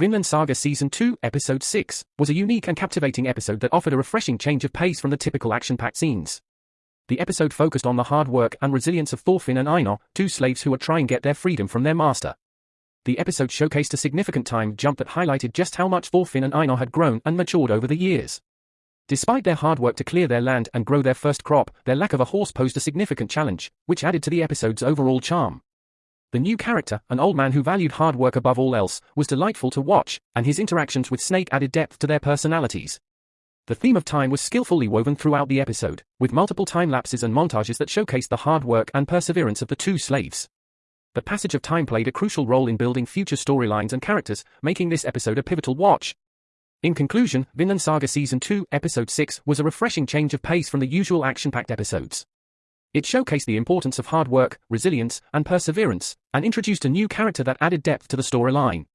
Vinland Saga Season 2, Episode 6, was a unique and captivating episode that offered a refreshing change of pace from the typical action-packed scenes. The episode focused on the hard work and resilience of Thorfinn and Einar, two slaves who are trying to get their freedom from their master. The episode showcased a significant time jump that highlighted just how much Thorfinn and Einar had grown and matured over the years. Despite their hard work to clear their land and grow their first crop, their lack of a horse posed a significant challenge, which added to the episode's overall charm. The new character, an old man who valued hard work above all else, was delightful to watch, and his interactions with Snake added depth to their personalities. The theme of time was skillfully woven throughout the episode, with multiple time lapses and montages that showcased the hard work and perseverance of the two slaves. The passage of time played a crucial role in building future storylines and characters, making this episode a pivotal watch. In conclusion, Vinland Saga Season 2, Episode 6 was a refreshing change of pace from the usual action-packed episodes. It showcased the importance of hard work, resilience, and perseverance, and introduced a new character that added depth to the storyline.